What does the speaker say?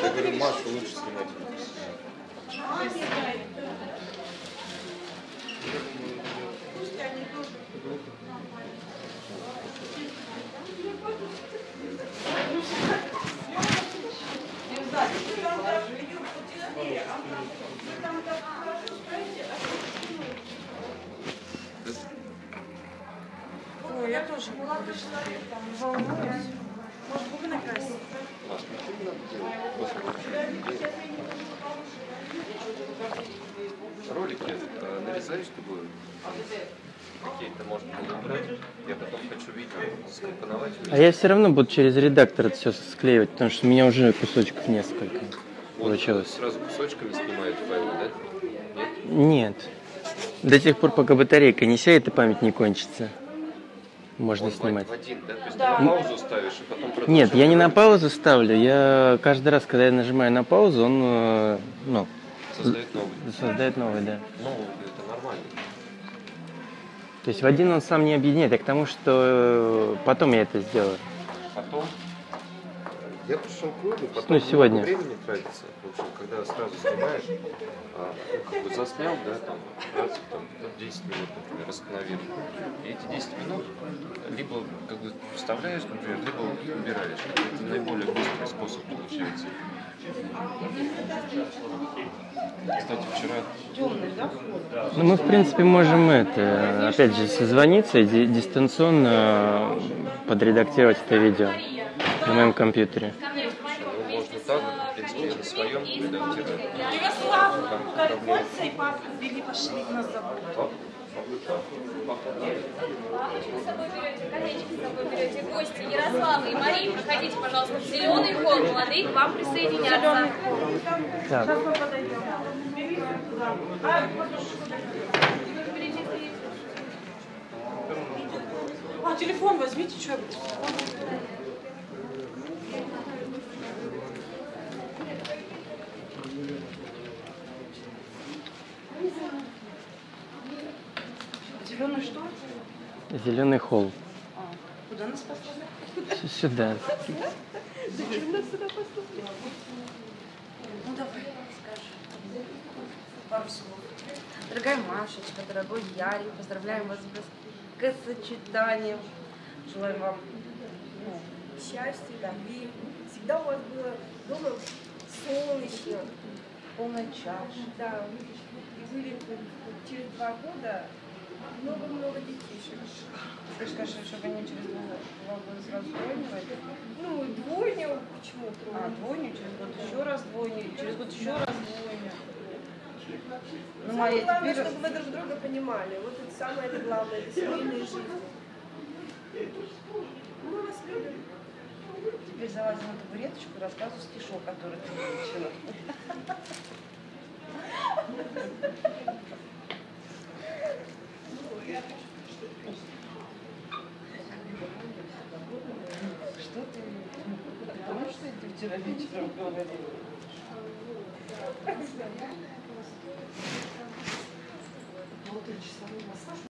Я говорю, Машу лучше снимать. Ой, я тоже волнуюсь. Может, Ролики э, нарезаешь, чтобы какие-то можно было убрать. Я потом хочу видео скомпоновать. А я все равно буду через редактор это все склеивать, потому что у меня уже кусочков несколько Вот, получилось. Сразу кусочками снимают файлы, да? Нет? Нет. До тех пор, пока батарейка не сядет и память не кончится. Можно Он снимать. В один, да? То есть ты на паузу ставишь и потом продолжаешь. Нет, я не на паузу ставлю. Я каждый раз, когда я нажимаю на паузу, он э, ну, Создает новый. создает новый, да. Ну, это нормально. То есть в один он сам не объединяет, а к тому, что э, потом я это сделаю. Потом я пришел к выводу, потом Ну, сегодня. времени тратится. В общем, когда сразу снимаешь, а, как бы заснял, да, там, раз, там, ну, 10 минут, например, остановил. И эти 10 минут либо как бы вставляешь, например, либо убираешь. Это наиболее быстрый способ получается. Кстати, вчера? Ну, мы, в принципе, можем это, опять же, созвониться и ди- дистанционно подредактировать это видео на моем компьютере. ну, можно так, в принципе, на своем редактировать. Гости Ярослава и Марии, проходите, пожалуйста, в зеленый холл, молодые к вам присоединятся. Так. А, А, телефон возьмите, что я буду? Зеленый что? зеленый холл. А, куда нас послали? Сюда. Зачем нас сюда послали? Ну давай, скажи. Пару слов. Дорогая Машечка, дорогой Ярик, поздравляем вас с бракосочетанием. Желаем вам ну, счастья, любви. Всегда у вас было дома солнечно. полной чаши. Да, и были через два года много-много детишек. Ты же скажешь, чтобы они через два года сразу двойню родили? Ну, двойню, почему А, двойню, через год еще раз двойню, через год еще раз двойню. Ну, Самое главное, теперь... чтобы вы друг друга понимали. Вот это самое главное, это семейная жизнь. Мы вас любим. Теперь залазим на табуреточку и рассказываю стишок, который ты выучила. Что ты? Ты помнишь, что я тебе вчера вечером говорила? Полуторачасовой массаж